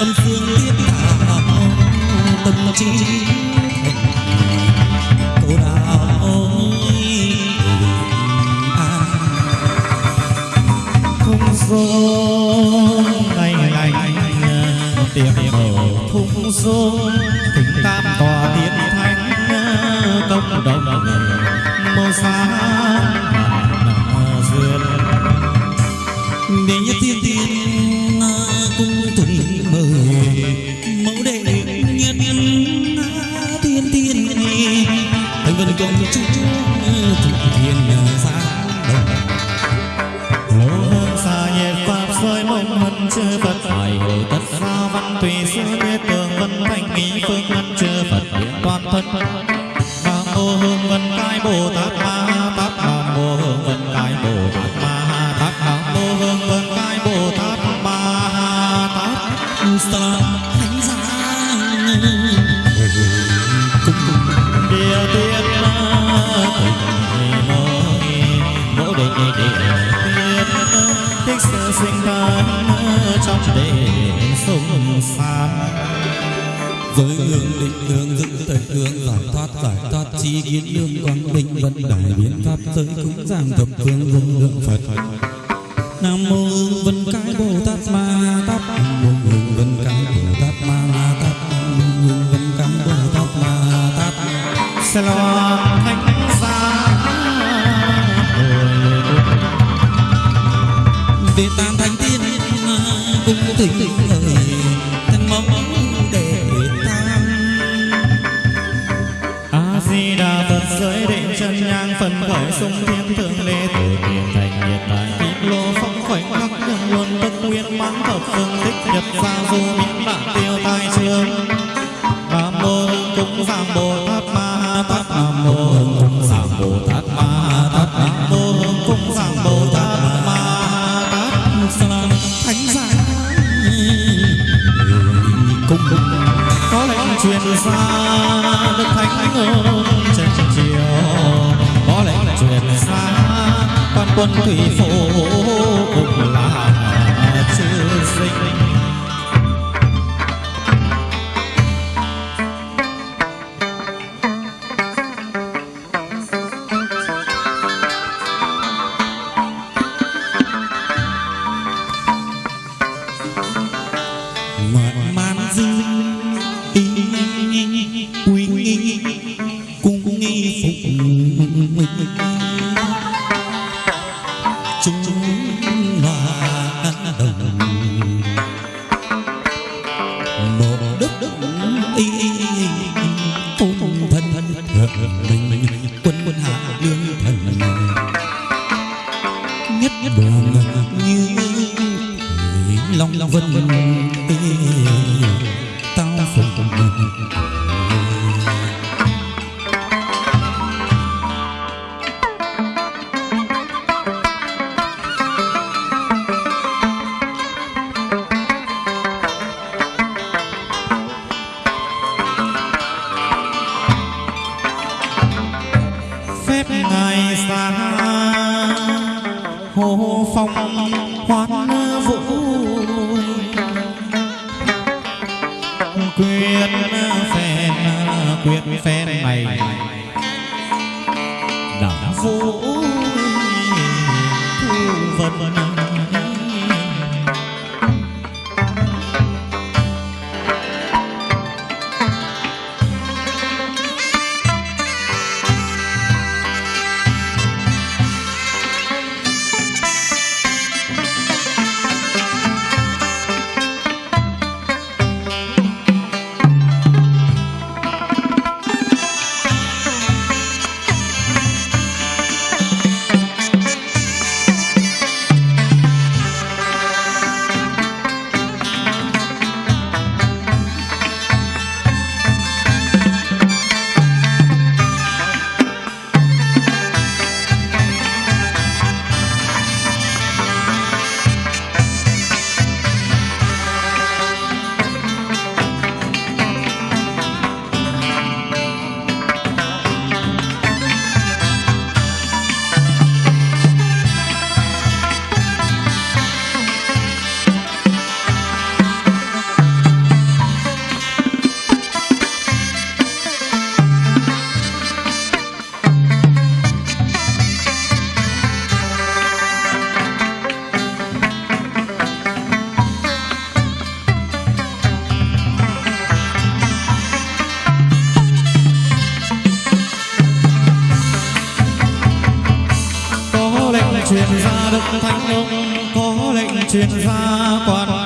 âm dương tiếp đạo tâm trí.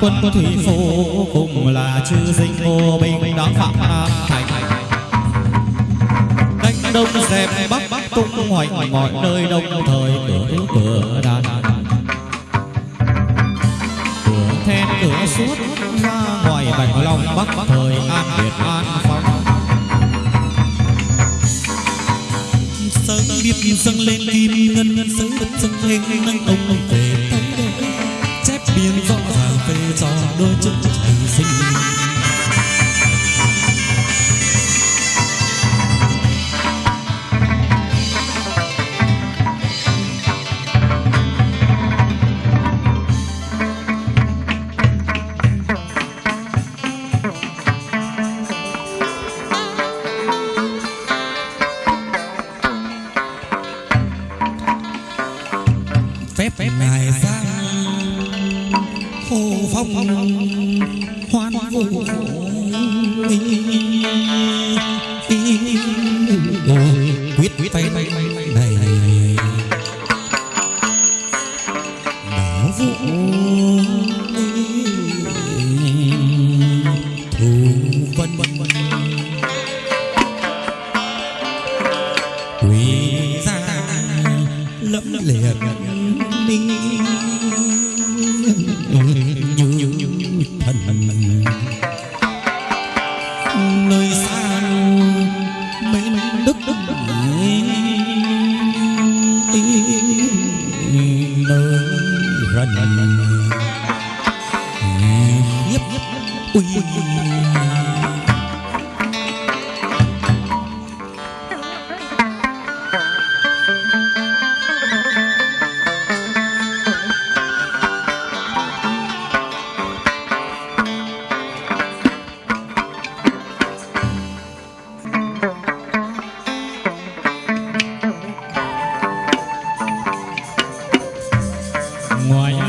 Quân thủy phủ cùng là chư dinh ngô binh đón phạm nam thành. Đánh đông dẹp bắc bắc tung hoành mọi nơi đông thời cửa cửa đàn. Cửa then cửa suốt ra ngoài bạch long bắc, thời an việt an phong. Sơn biết dâng lên kim ngân ngân sơn đất dâng lên nâng ông tròn đôi chân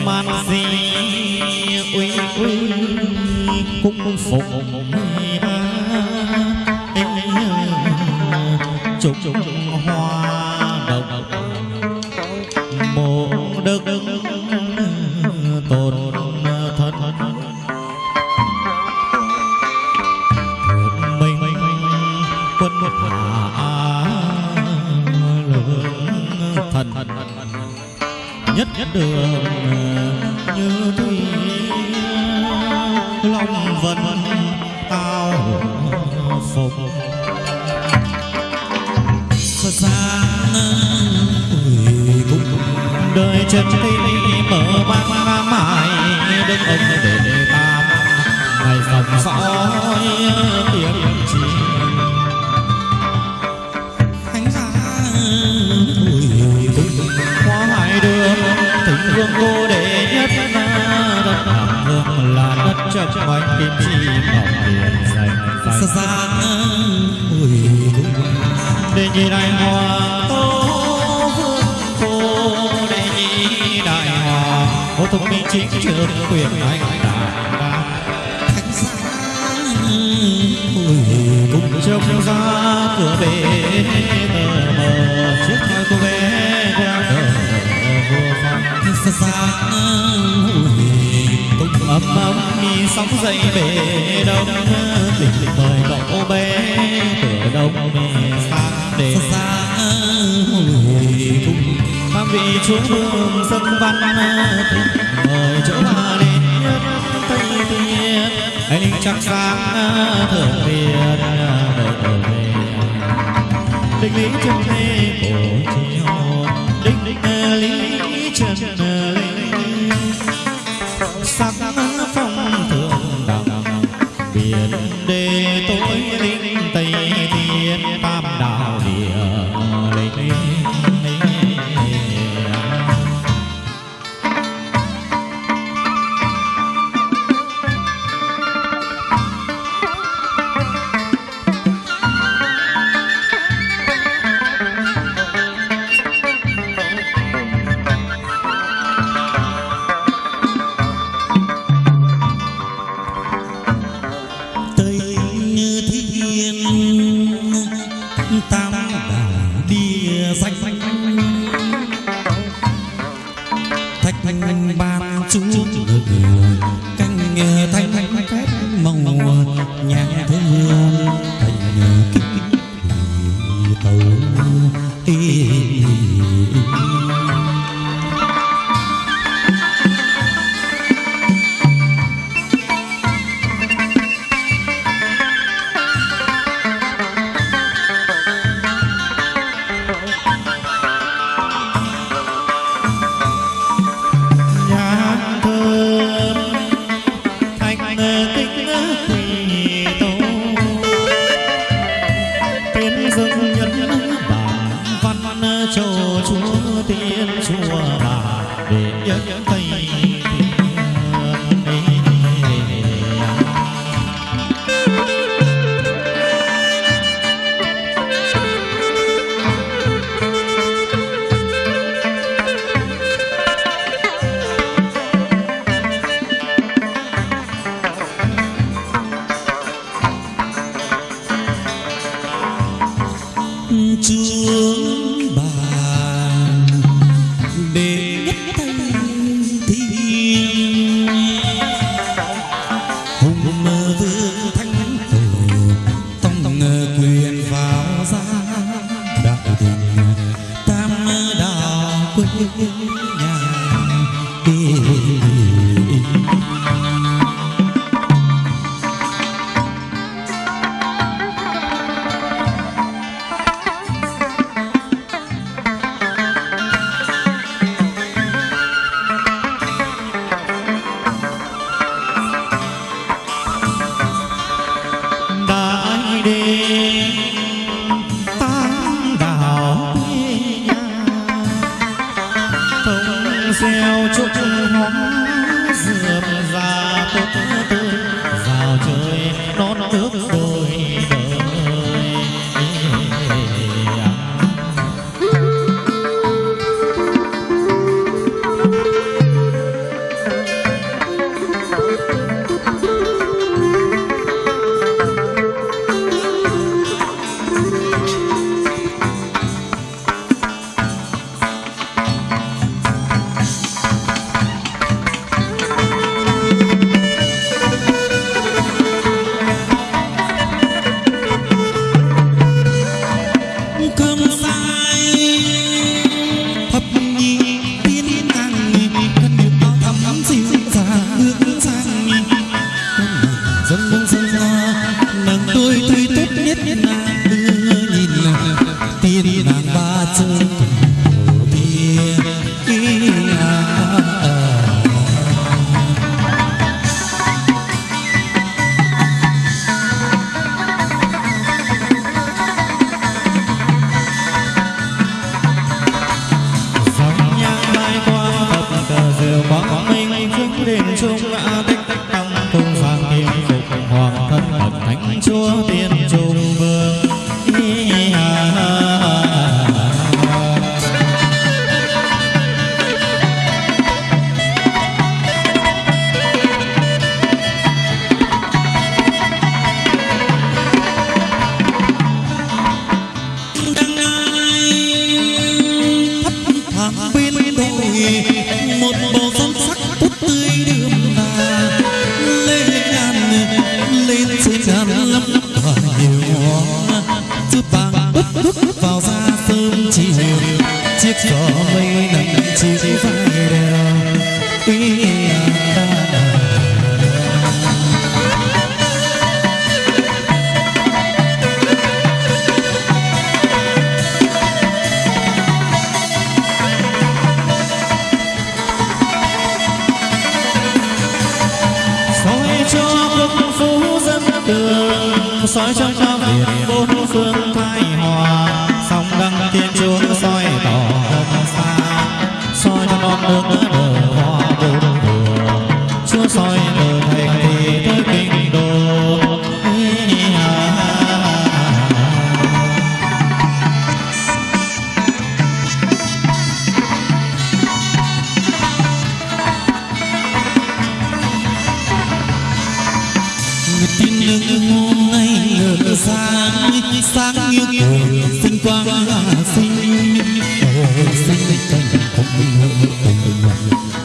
man di uy uy cung phục trục hoa đường như thủy long vân tao phục gian ôi cũng đời chân đi mở mang mãi đứng ông để ta ngày dòng dõi tiếng kim chi ngọc hiền dành dành ôi cũng để nhị đại hòa tố vương cô để nhị đại hòa. Ô thông minh chính trường quyền đại đa. Khánh ra ôi cũng trông ra cửa bể mờ mờ chiếc thoi cô bé xa xa ôi cũng ấm ấm, mi sóng dậy về đông. Lịch mời cậu bé cửa đông mê sang để xa hồi cùng. Cũng mang vị chúa mừng dân văn mời chỗ ba đến tây thiên anh linh chắc sáng thượng tiên đợi về. Đích lý chân lê cổ chiều đích đích lý chân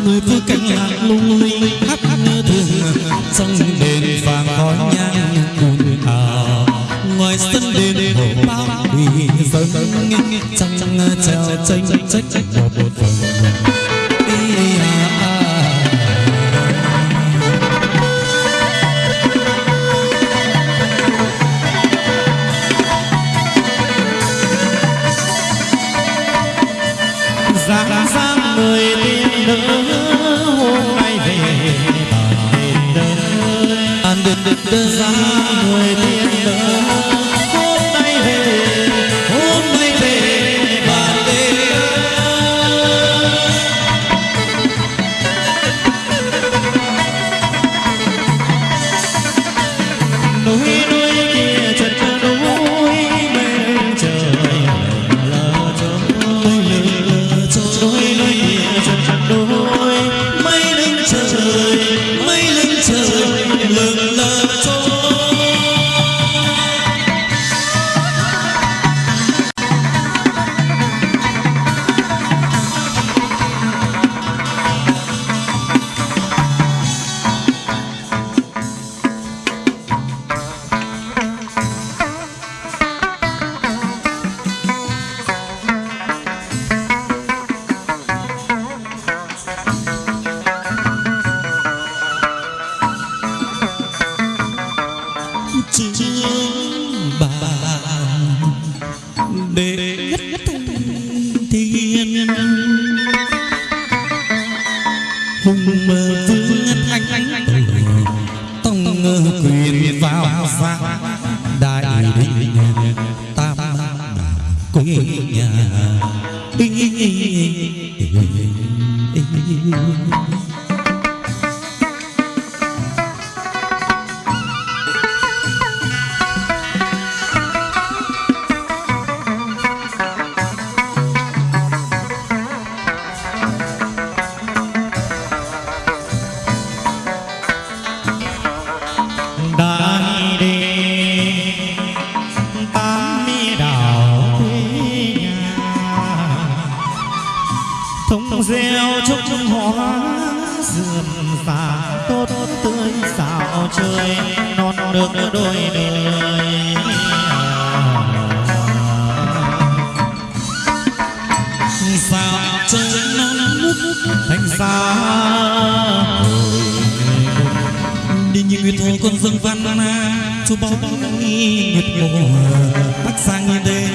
người vui dườm già tốt tươi xào chơi non nước đôi đời xào chơi non nước, thành xa đi như người thôn con dương văn na chú bao bao nguyệt mùa bắc sang như đây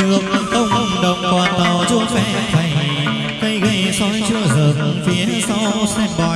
trương công đồng quan tàu chuông phe phành cây gây soi chưa dập phía sau xem bò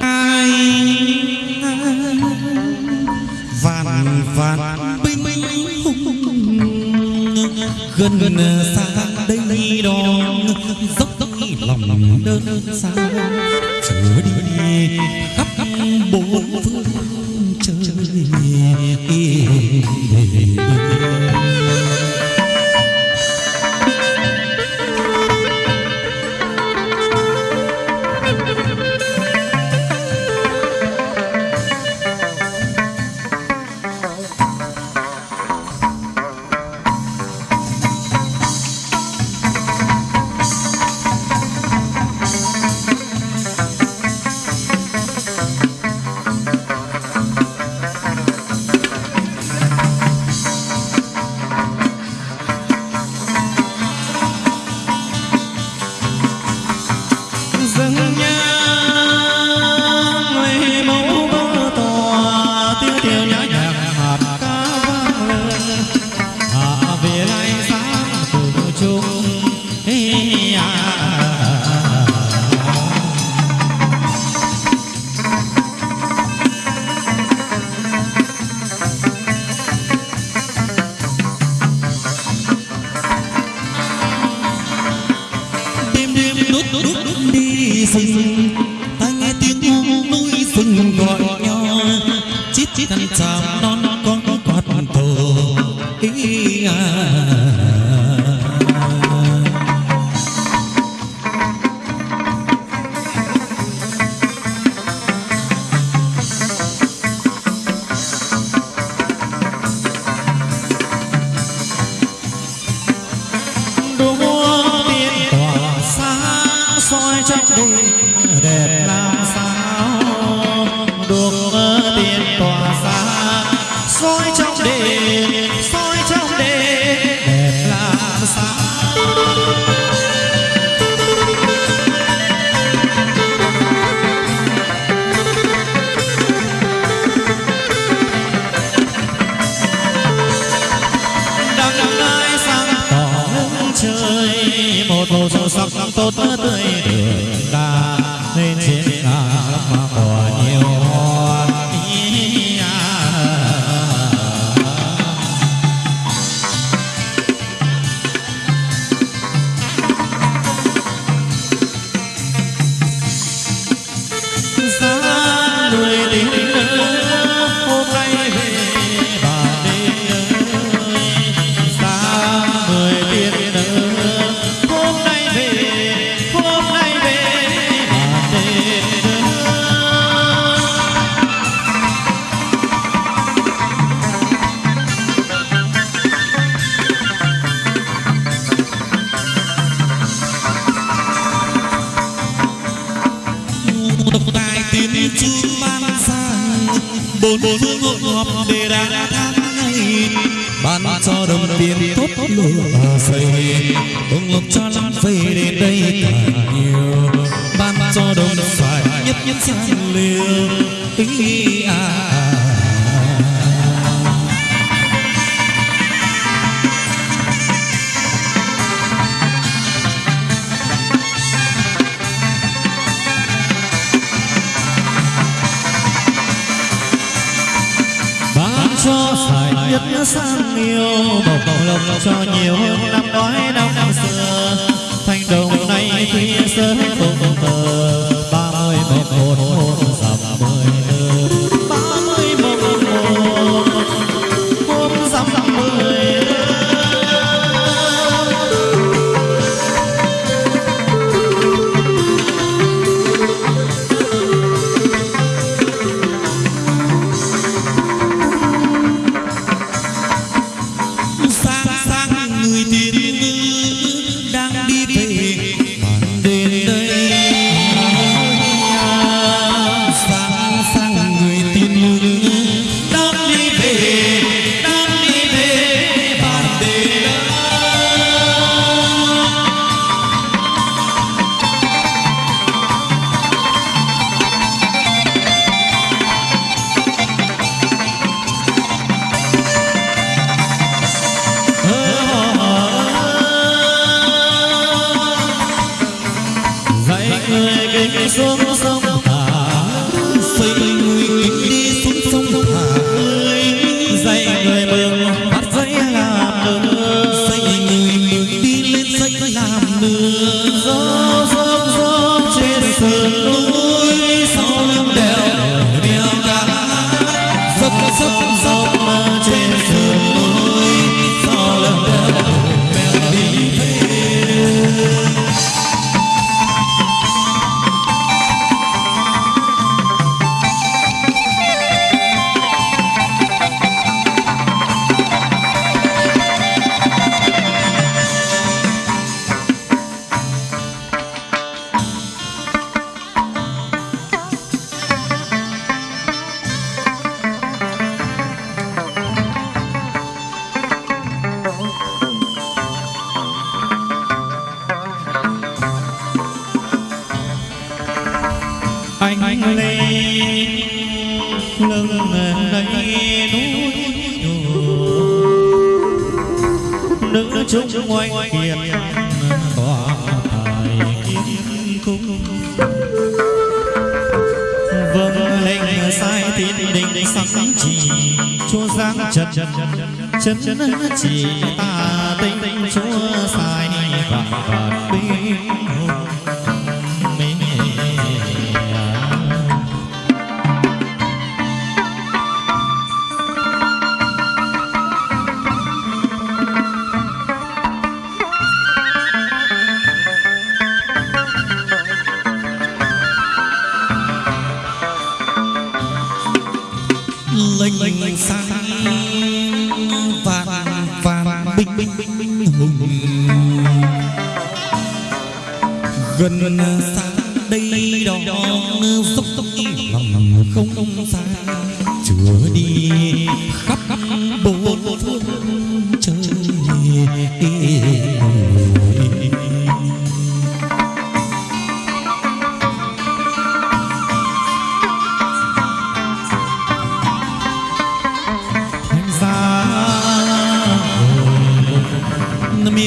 ai vạn vạn binh hùng gần gần xa đây đó dốc dốc lòng đơn xa chúa đi khắp khắp bốn phương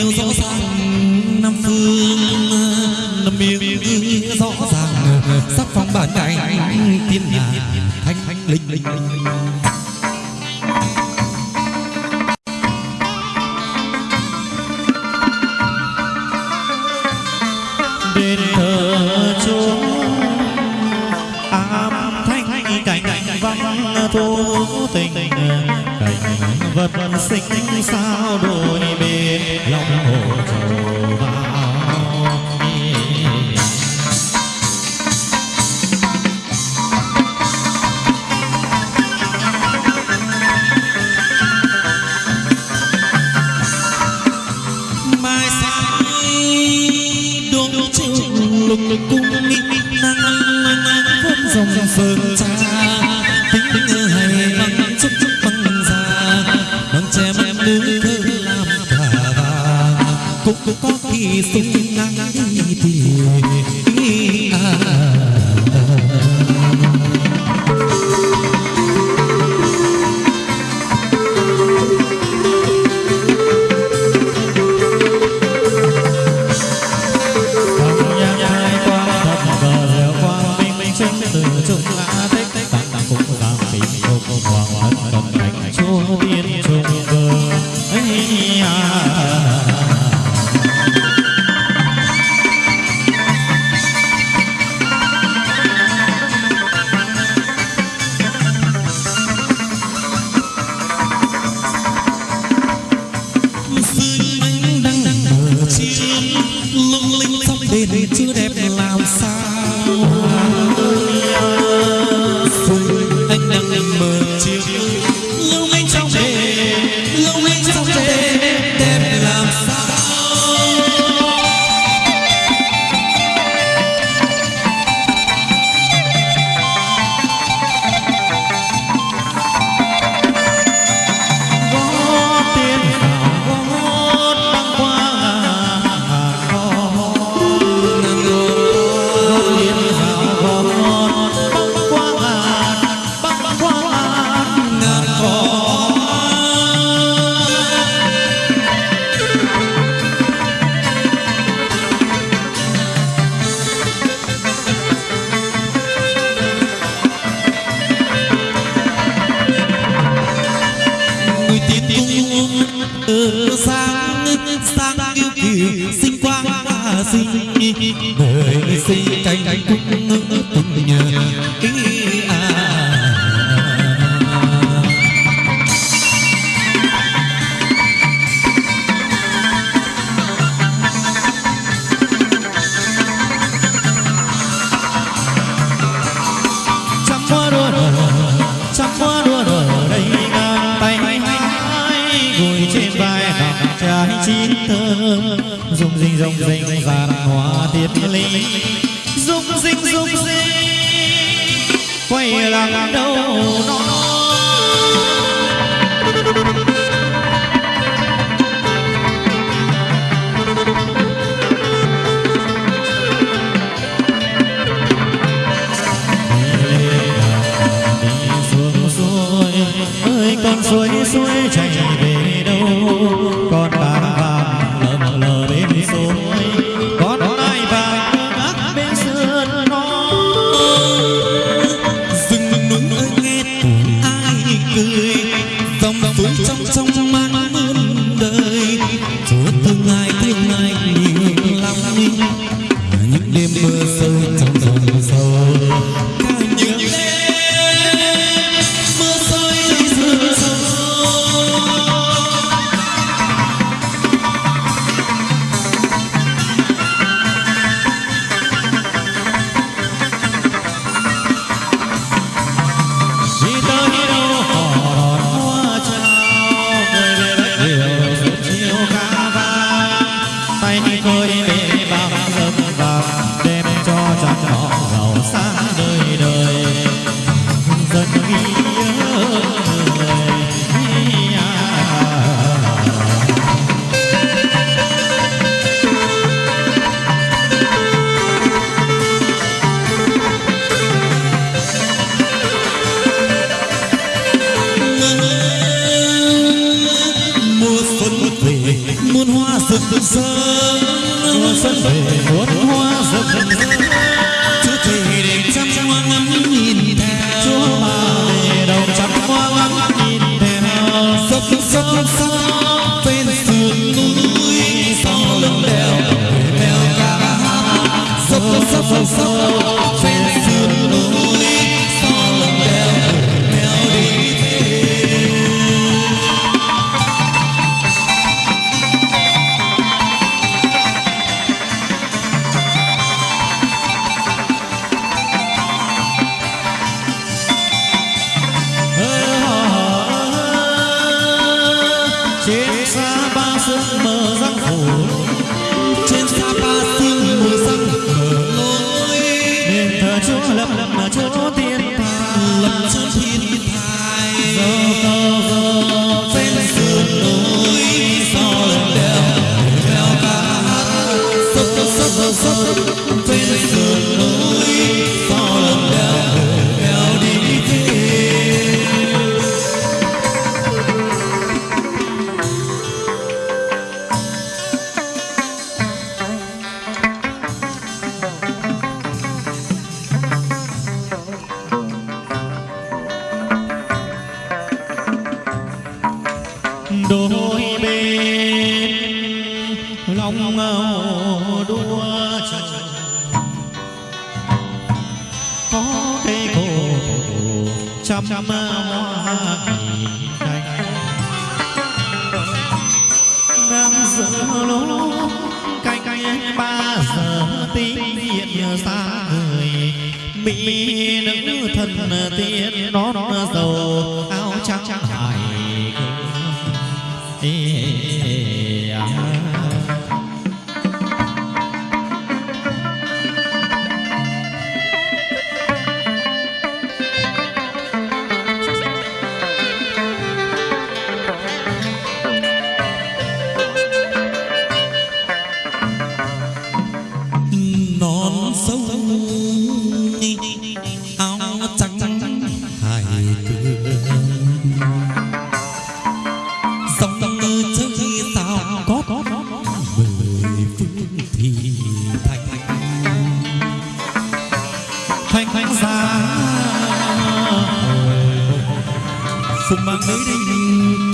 miêu rõ ràng năm phương, năm miêu rõ ràng. Sắc phong bản ngành tiên là thánh linh linh.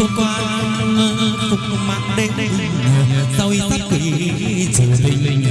có quan phục mạng đêm rồi sắt kỳ chủ tình.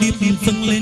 điệp dâng lên.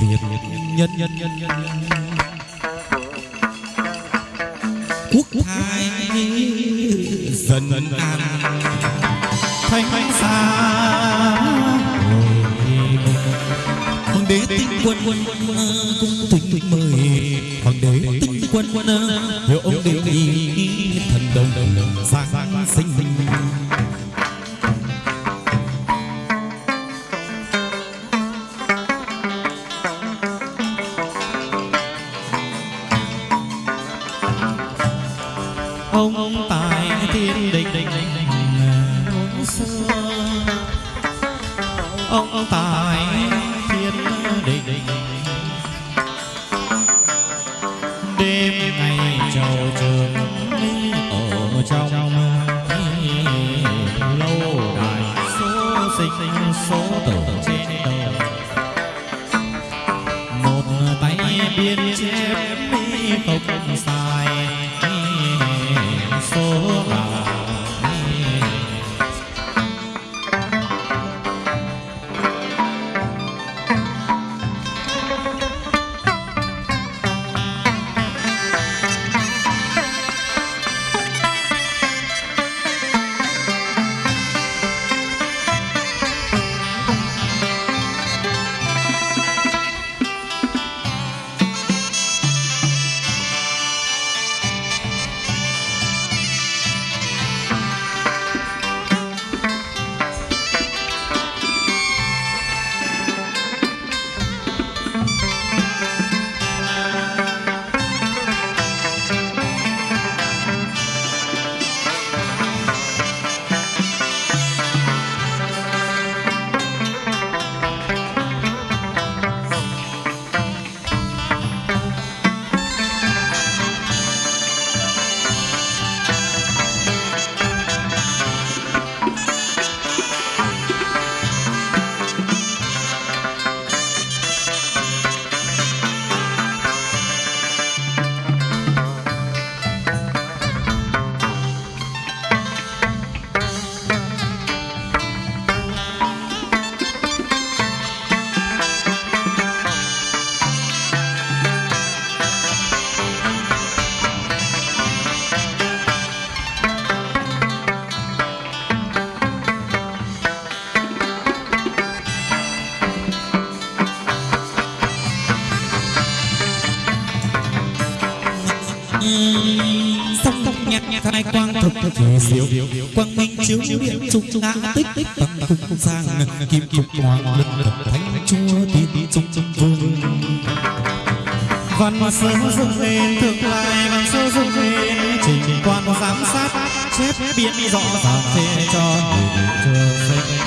Việt nhân nhân nhân nhân quốc thái dân an thanh xa hoàng đế tinh quân quân cung thỉnh mời hoàng đế tinh quân quân hiệu ông đề nghị thần đồng giáng sinh diệu. Quang minh chiếu điện trung ngã tích tích tăng cung sang kim kim hoàng lực thực thánh chúa tiên trung trung vương. Văn sơ dựng lên thượng lại văn sơ dựng lên, trình quan giám sát, chép biện rõ ràng phê cho người chưa sinh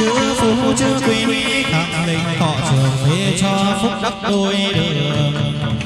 chữ phú chữ quý khẳng định họ trường phê cho phúc đắc đôi đường.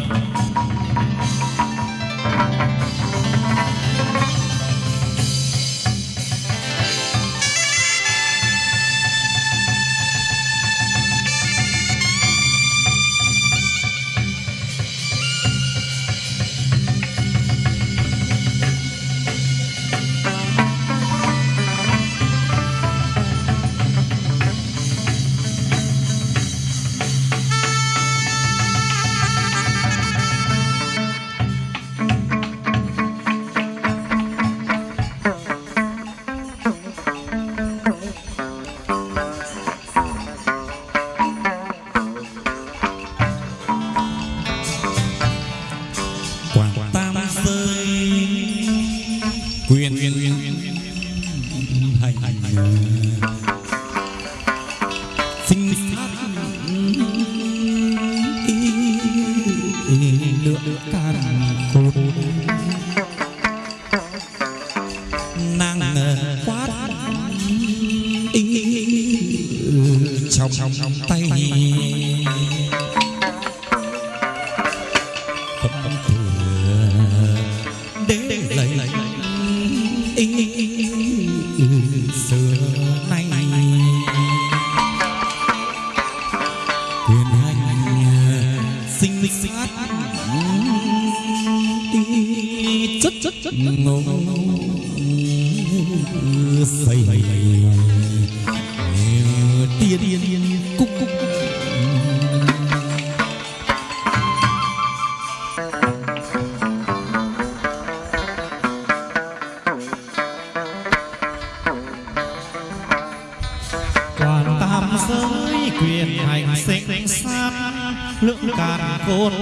cột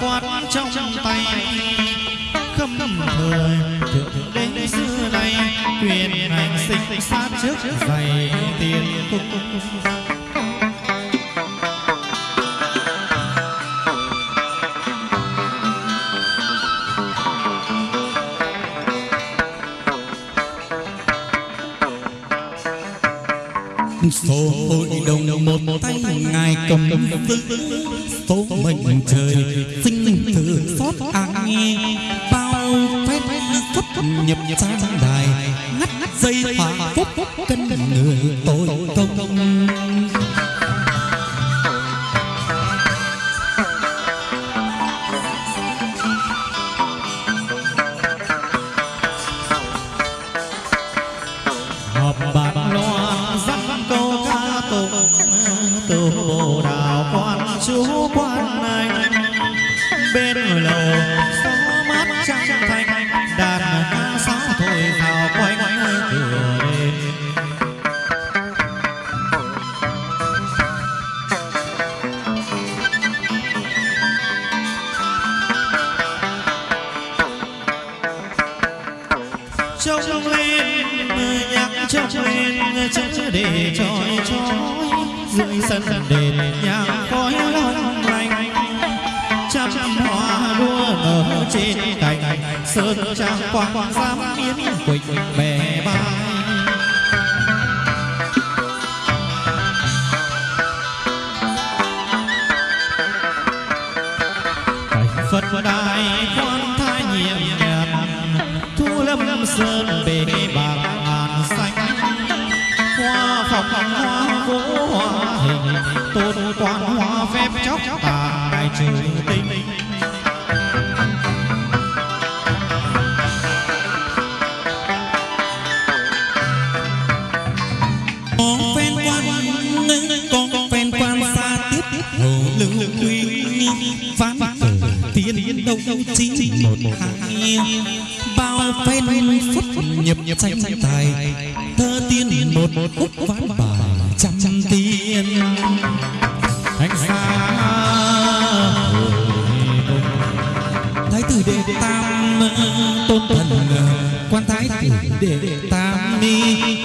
quan trong tay. Khâm thời thượng đến xưa nay quyền hành sinh sát trước dày tiền cung số hội đồng một tay ngài cầm vững وانت thơ tiên một một khúc ván bài trăm tiên. Thánh xa thái tử đệ tam tôn thần quan thái tử đệ tam mi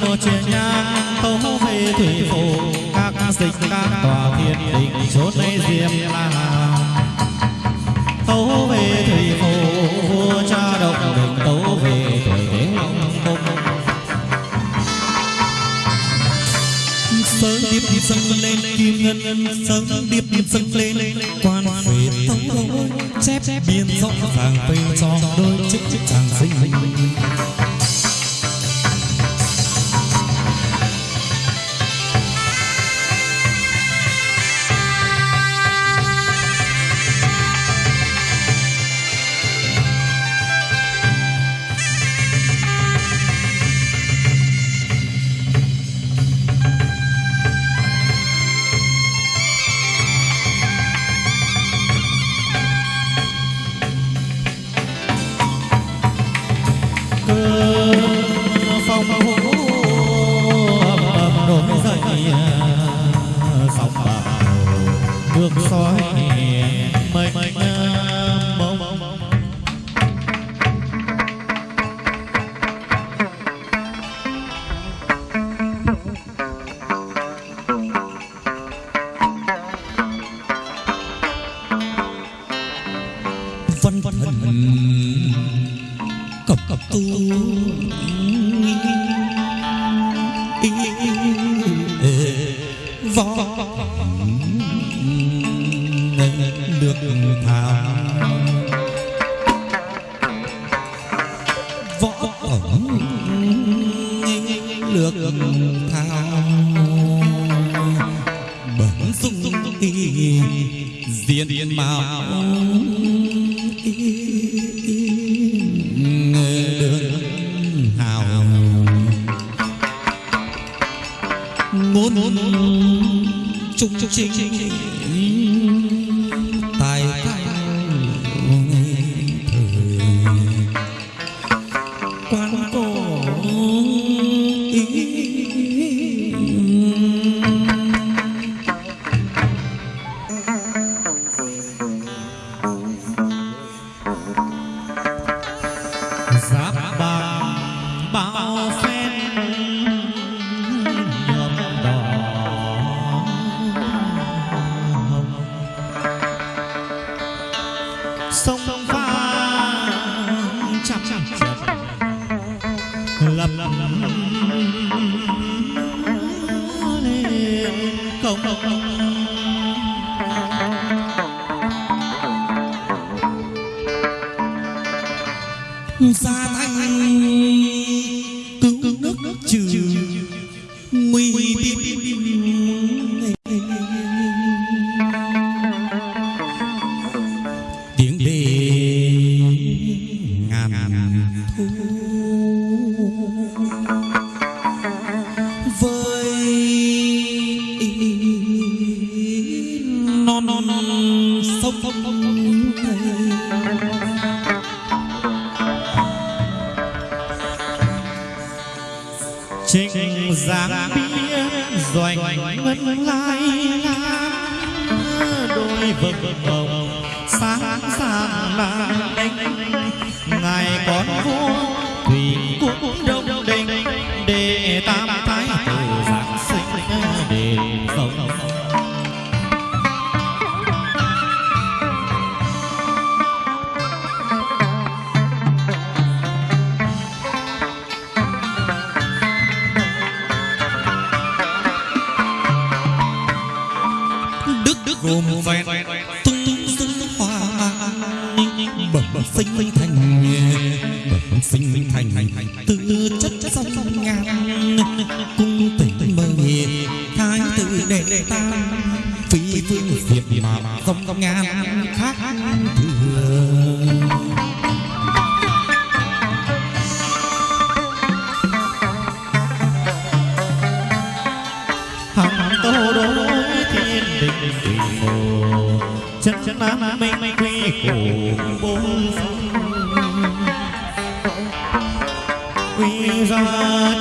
một chuyện nhà tâu về thủy phụ các dịch các tòa thiên đình chốn lấy diêm là tâu về thủy phụ vua cha độc đình tâu về tuổi thế long cung sớm điệp điệp dâng lên kim ngân, sớm điệp điệp dâng lên quan huế tâu chép biên rộng vàng vây tròn đôi chiếc chiếc chàng sinh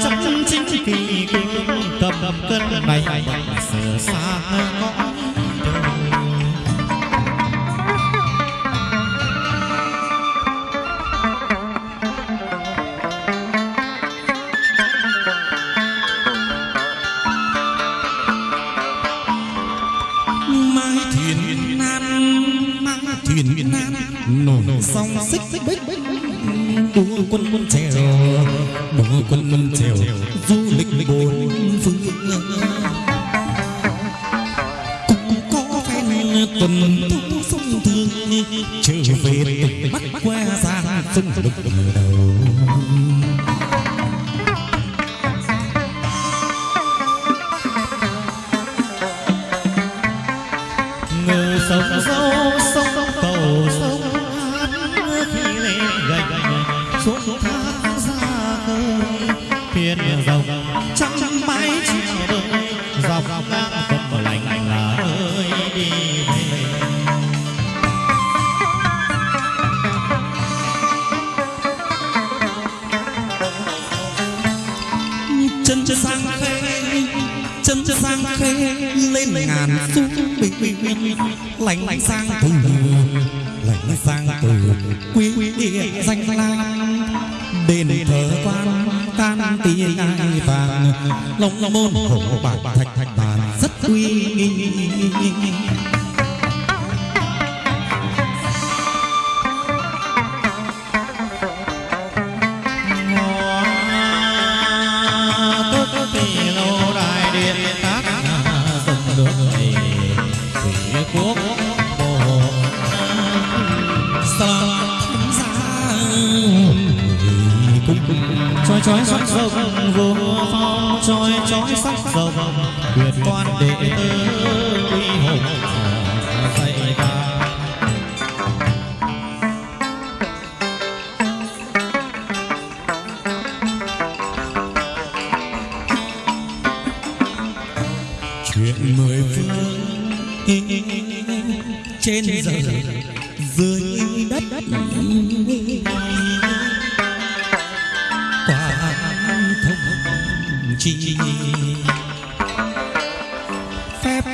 chắc chính kỳ cương tập cân này sờ xa ngõ thuyền nam nổi song xích bích đua quân quân trẻ quân trèo du lịch bốn phương cũng có phen tuần thúc sông thương, trở về tỉnh bắc qua giang sông lực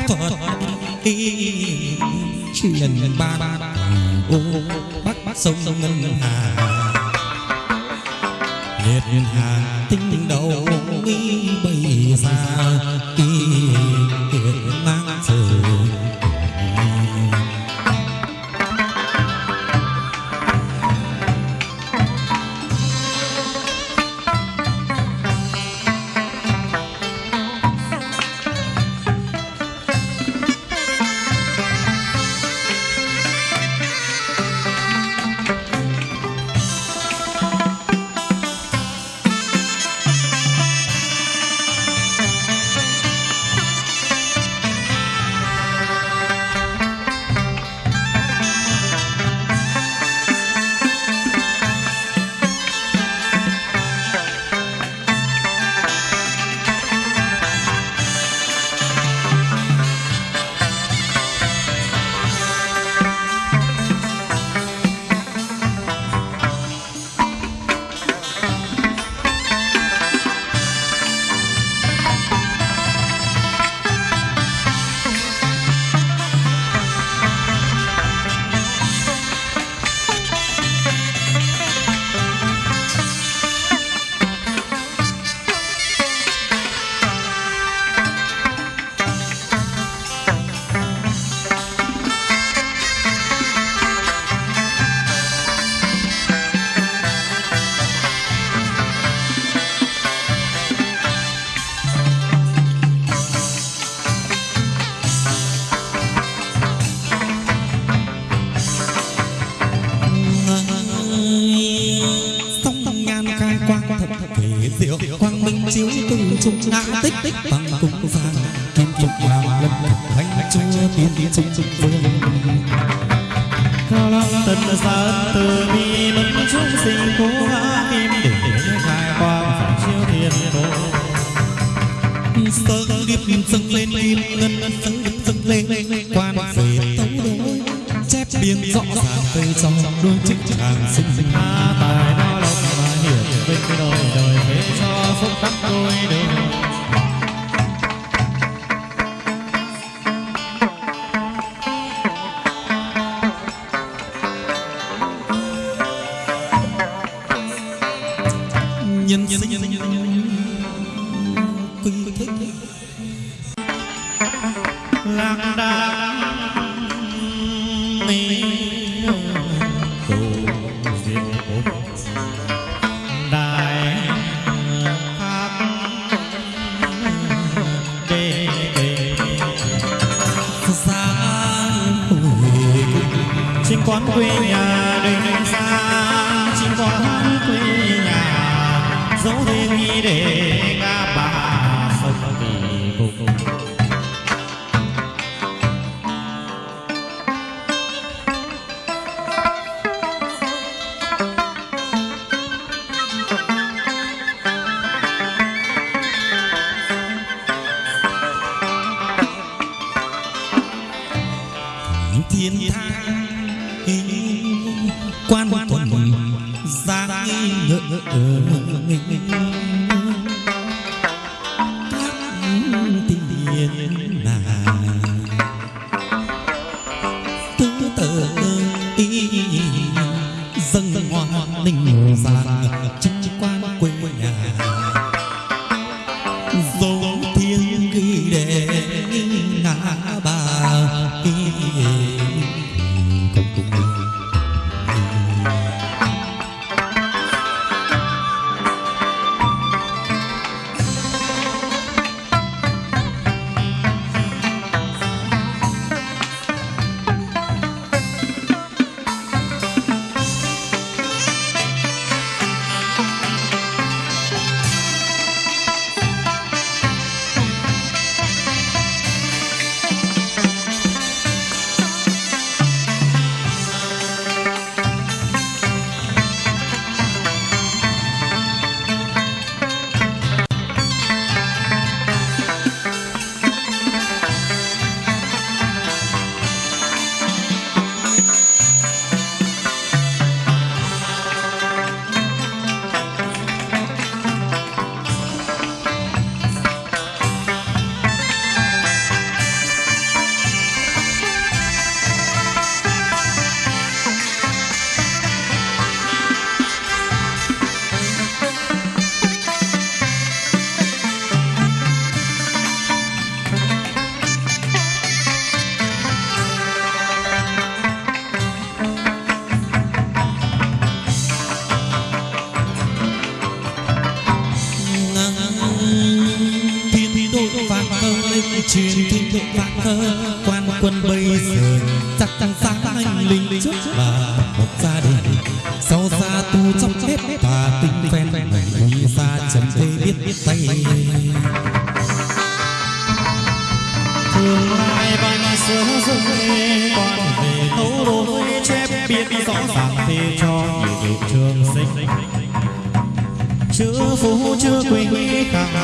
Phật y nhân ba ô Bắc Bắc sông Ngân Hà. Liệt Hà tinh đầu mi bầy xa y 心。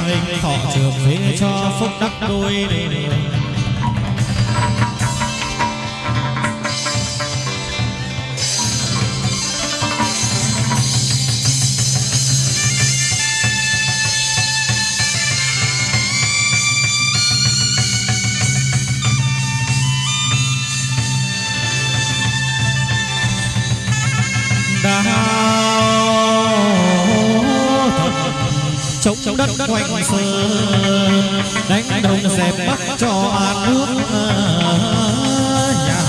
nghinh thọ trường phế cho phúc đắc đôi. quanh sơn. Đánh đồng dẹp bắt cho an nước nhà.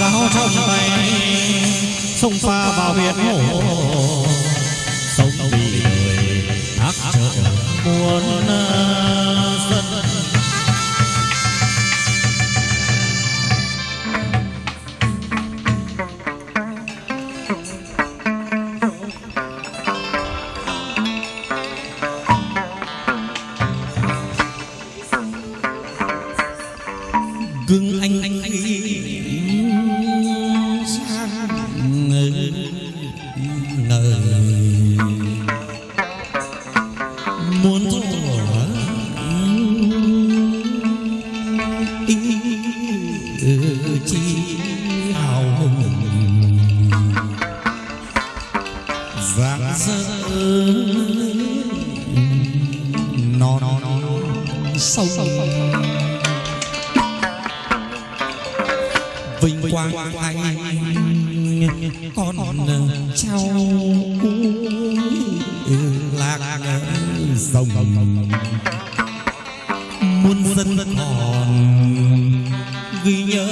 Giáo trong tay sông pha vào biển hồ. Sống vì người thác trở muôn sơn rồng muôn dân còn ghi nhớ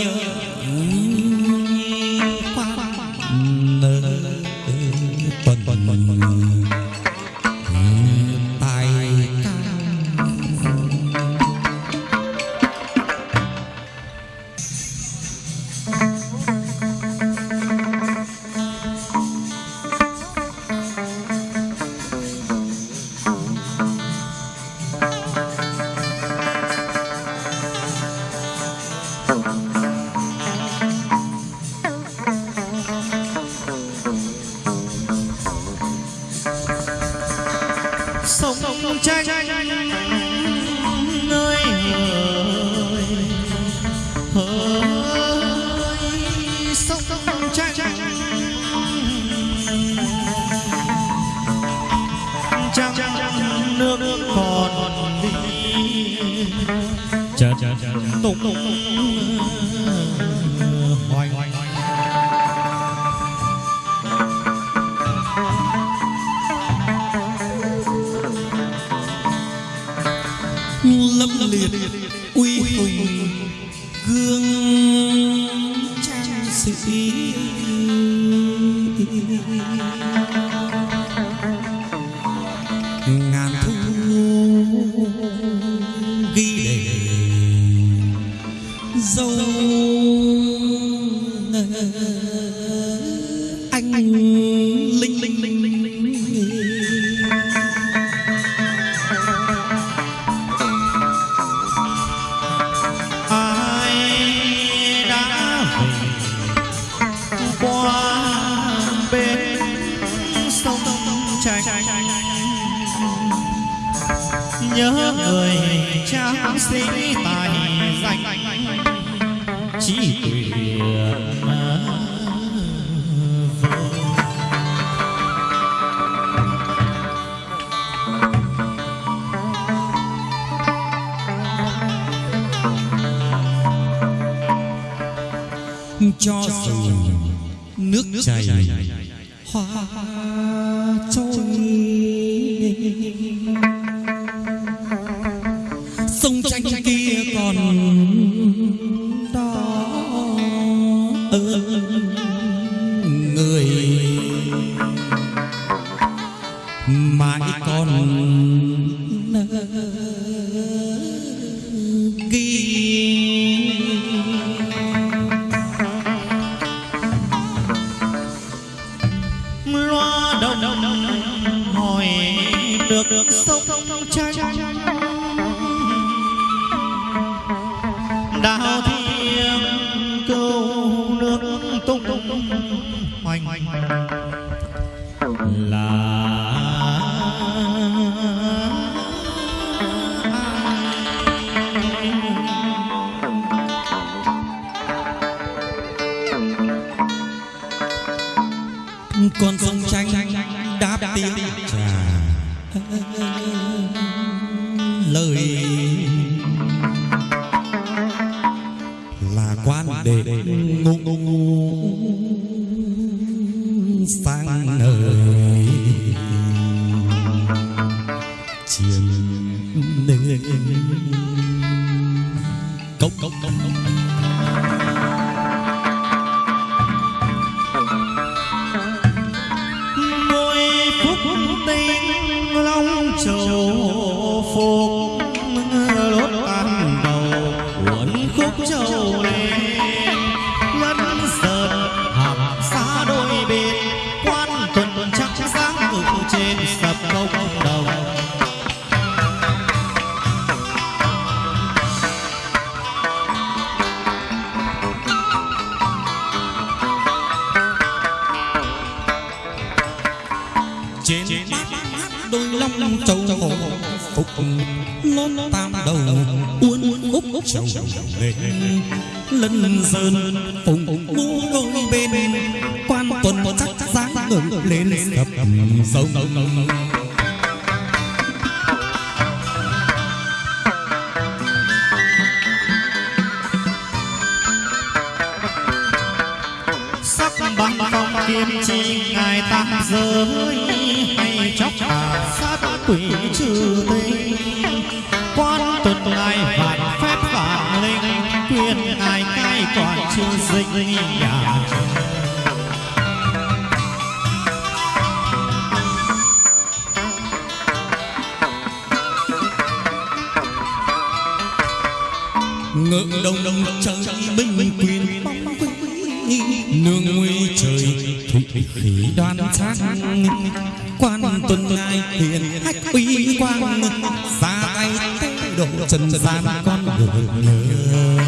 Chanh. miền này cay còn chưa dính nhà. Ngưỡng đông đông trời minh quyền, nương nguy trời thủy khí đoan sát quan tuần ai hiền hách uy quang, ra tay tay độ trần gian con người nhớ.